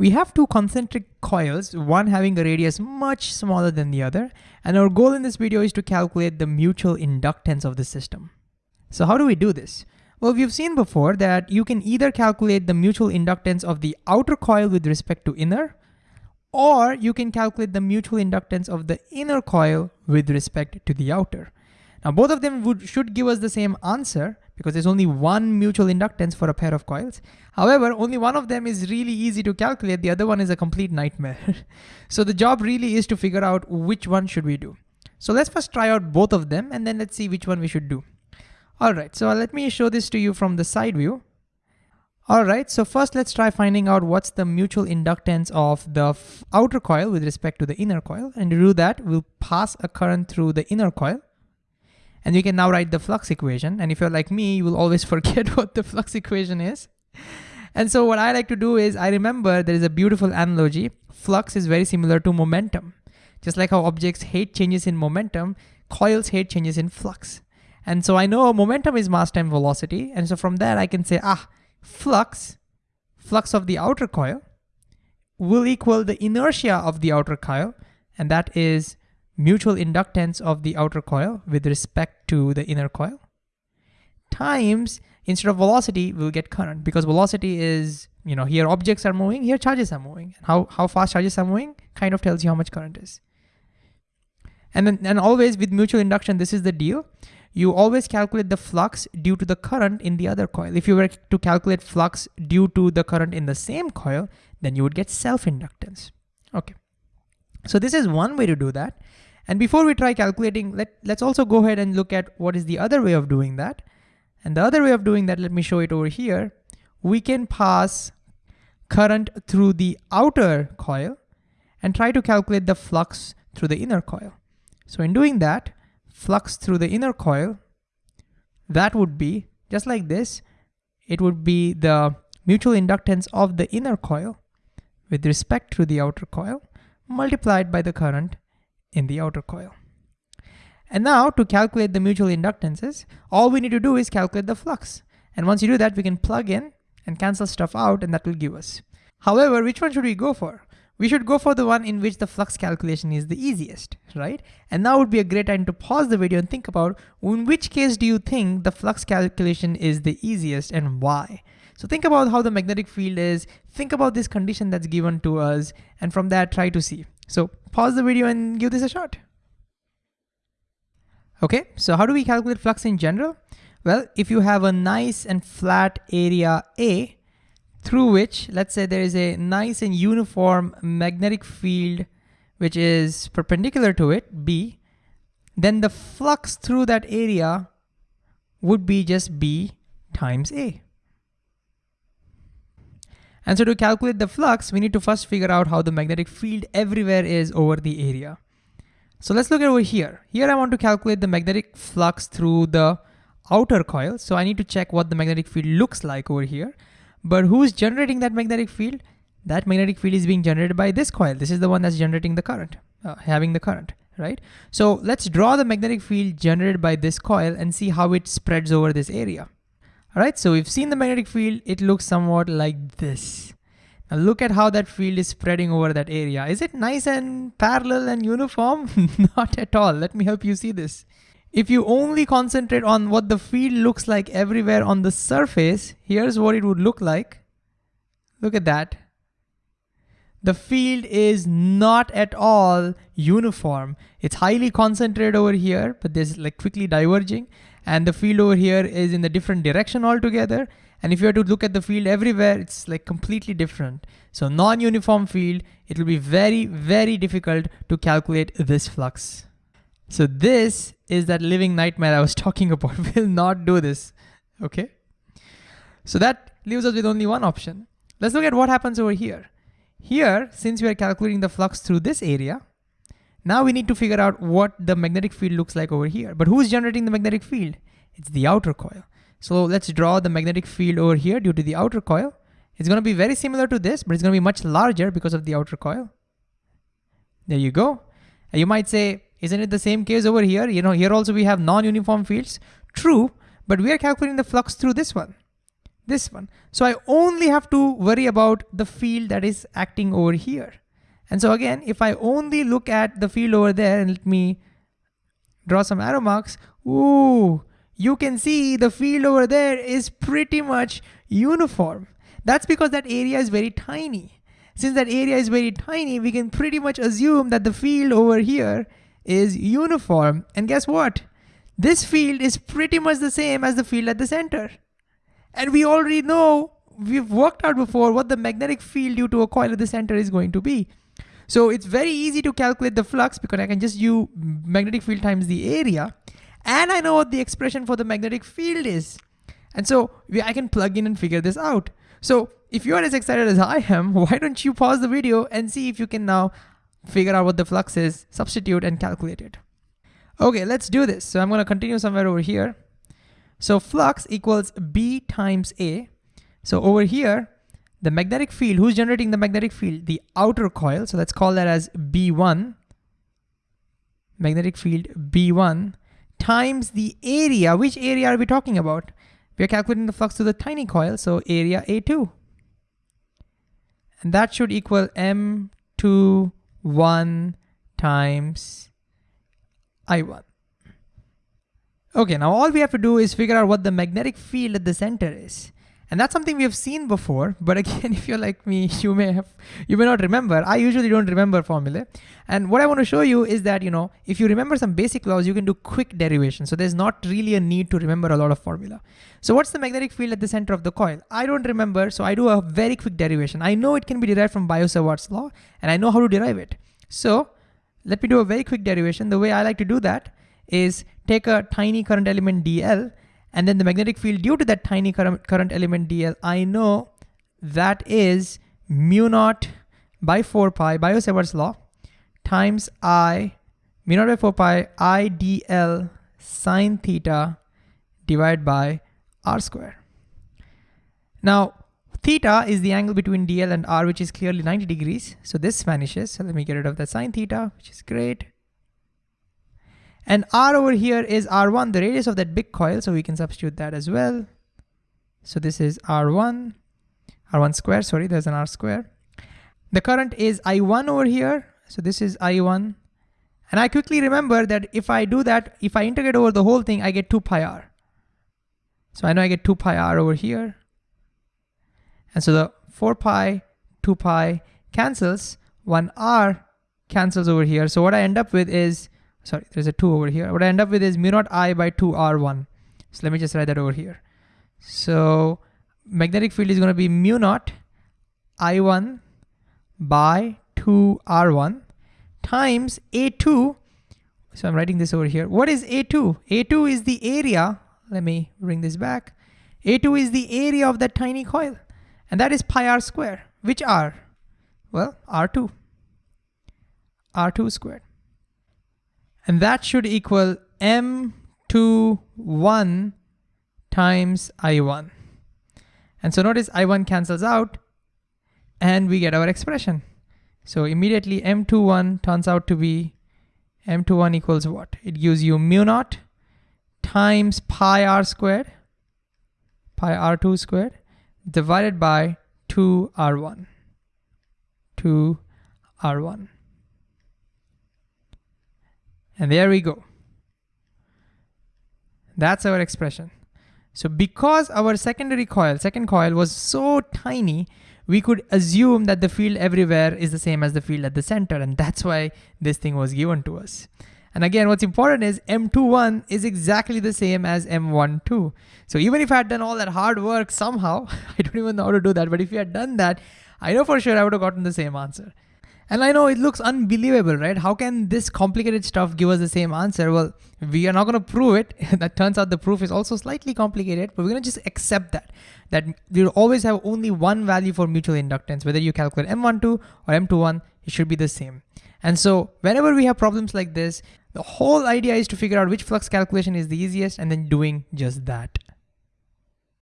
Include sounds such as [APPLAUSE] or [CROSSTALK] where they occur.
We have two concentric coils, one having a radius much smaller than the other, and our goal in this video is to calculate the mutual inductance of the system. So how do we do this? Well, we've seen before that you can either calculate the mutual inductance of the outer coil with respect to inner, or you can calculate the mutual inductance of the inner coil with respect to the outer. Now both of them would, should give us the same answer, because there's only one mutual inductance for a pair of coils. However, only one of them is really easy to calculate, the other one is a complete nightmare. [LAUGHS] so the job really is to figure out which one should we do. So let's first try out both of them and then let's see which one we should do. All right, so let me show this to you from the side view. All right, so first let's try finding out what's the mutual inductance of the outer coil with respect to the inner coil. And to do that, we'll pass a current through the inner coil. And you can now write the flux equation. And if you're like me, you will always [LAUGHS] forget what the flux equation is. And so what I like to do is I remember there is a beautiful analogy. Flux is very similar to momentum. Just like how objects hate changes in momentum, coils hate changes in flux. And so I know momentum is mass times velocity. And so from there I can say, ah, flux, flux of the outer coil will equal the inertia of the outer coil. And that is mutual inductance of the outer coil with respect to the inner coil. Times instead of velocity we'll get current. Because velocity is you know here objects are moving here charges are moving. How how fast charges are moving kind of tells you how much current is. And then and always with mutual induction this is the deal. You always calculate the flux due to the current in the other coil. If you were to calculate flux due to the current in the same coil then you would get self-inductance. Okay. So this is one way to do that and before we try calculating, let, let's also go ahead and look at what is the other way of doing that. And the other way of doing that, let me show it over here. We can pass current through the outer coil and try to calculate the flux through the inner coil. So in doing that, flux through the inner coil, that would be just like this. It would be the mutual inductance of the inner coil with respect to the outer coil multiplied by the current in the outer coil. And now to calculate the mutual inductances, all we need to do is calculate the flux. And once you do that, we can plug in and cancel stuff out and that will give us. However, which one should we go for? We should go for the one in which the flux calculation is the easiest, right? And now would be a great time to pause the video and think about in which case do you think the flux calculation is the easiest and why? So think about how the magnetic field is, think about this condition that's given to us, and from that try to see. So pause the video and give this a shot. Okay, so how do we calculate flux in general? Well, if you have a nice and flat area A, through which, let's say there is a nice and uniform magnetic field which is perpendicular to it, B, then the flux through that area would be just B times A. And so to calculate the flux, we need to first figure out how the magnetic field everywhere is over the area. So let's look at over here. Here I want to calculate the magnetic flux through the outer coil. So I need to check what the magnetic field looks like over here. But who's generating that magnetic field? That magnetic field is being generated by this coil. This is the one that's generating the current, uh, having the current, right? So let's draw the magnetic field generated by this coil and see how it spreads over this area. All right, so we've seen the magnetic field. It looks somewhat like this. Now look at how that field is spreading over that area. Is it nice and parallel and uniform? [LAUGHS] Not at all. Let me help you see this. If you only concentrate on what the field looks like everywhere on the surface, here's what it would look like. Look at that. The field is not at all uniform. It's highly concentrated over here, but there's like quickly diverging and the field over here is in the different direction altogether. And if you were to look at the field everywhere, it's like completely different. So non-uniform field, it will be very, very difficult to calculate this flux. So this is that living nightmare I was [LAUGHS] talking about. [LAUGHS] we'll not do this, okay? So that leaves us with only one option. Let's look at what happens over here. Here, since we are calculating the flux through this area, now we need to figure out what the magnetic field looks like over here. But who's generating the magnetic field? It's the outer coil. So let's draw the magnetic field over here due to the outer coil. It's gonna be very similar to this, but it's gonna be much larger because of the outer coil. There you go. You might say, isn't it the same case over here? You know, here also we have non-uniform fields. True, but we are calculating the flux through this one. this one. So I only have to worry about the field that is acting over here. And so again, if I only look at the field over there and let me draw some arrow marks, ooh, you can see the field over there is pretty much uniform. That's because that area is very tiny. Since that area is very tiny, we can pretty much assume that the field over here is uniform. And guess what? This field is pretty much the same as the field at the center. And we already know, we've worked out before what the magnetic field due to a coil at the center is going to be. So it's very easy to calculate the flux because I can just use magnetic field times the area. And I know what the expression for the magnetic field is. And so I can plug in and figure this out. So if you're as excited as I am, [LAUGHS] why don't you pause the video and see if you can now figure out what the flux is, substitute and calculate it. Okay, let's do this. So I'm gonna continue somewhere over here. So flux equals B times A. So over here, the magnetic field, who's generating the magnetic field? The outer coil, so let's call that as B1. Magnetic field B1 times the area. Which area are we talking about? We're calculating the flux to the tiny coil, so area A2. And that should equal M21 times I1. Okay, now all we have to do is figure out what the magnetic field at the center is. And that's something we have seen before, but again, [LAUGHS] if you're like me, you may have, you may not remember. I usually don't remember formulae. And what I want to show you is that, you know, if you remember some basic laws, you can do quick derivation. So there's not really a need to remember a lot of formula. So what's the magnetic field at the center of the coil? I don't remember, so I do a very quick derivation. I know it can be derived from Biot-Savart's law, and I know how to derive it. So let me do a very quick derivation. The way I like to do that is take a tiny current element dl and then the magnetic field due to that tiny current, current element dl, I know that is mu naught by 4 pi, Biot-Savart's law, times I, mu naught by 4 pi, I dl sine theta divided by r square. Now, theta is the angle between dl and r, which is clearly 90 degrees. So this vanishes. So let me get rid of that sine theta, which is great. And R over here is R1, the radius of that big coil, so we can substitute that as well. So this is R1, R1 square, sorry, there's an R square. The current is I1 over here, so this is I1. And I quickly remember that if I do that, if I integrate over the whole thing, I get 2 pi r. So I know I get 2 pi r over here. And so the 4 pi, 2 pi cancels, 1 r cancels over here. So what I end up with is sorry, there's a two over here. What I end up with is mu naught I by two R1. So let me just write that over here. So magnetic field is gonna be mu naught I1 by two R1 times A2. So I'm writing this over here. What is A2? A2 is the area. Let me bring this back. A2 is the area of that tiny coil. And that is pi r square. Which r? Well, R2. R2 squared. And that should equal M21 times I1. And so notice I1 cancels out and we get our expression. So immediately M21 turns out to be M21 equals what? It gives you mu naught times pi r squared, pi r2 squared, divided by 2 r1, 2 r1. And there we go. That's our expression. So because our secondary coil, second coil was so tiny, we could assume that the field everywhere is the same as the field at the center. And that's why this thing was given to us. And again, what's important is M21 is exactly the same as M12. So even if I had done all that hard work somehow, [LAUGHS] I don't even know how to do that, but if you had done that, I know for sure I would have gotten the same answer. And I know it looks unbelievable, right? How can this complicated stuff give us the same answer? Well, we are not gonna prove it. [LAUGHS] that turns out the proof is also slightly complicated, but we're gonna just accept that, that we'll always have only one value for mutual inductance. Whether you calculate M12 or M21, it should be the same. And so whenever we have problems like this, the whole idea is to figure out which flux calculation is the easiest and then doing just that.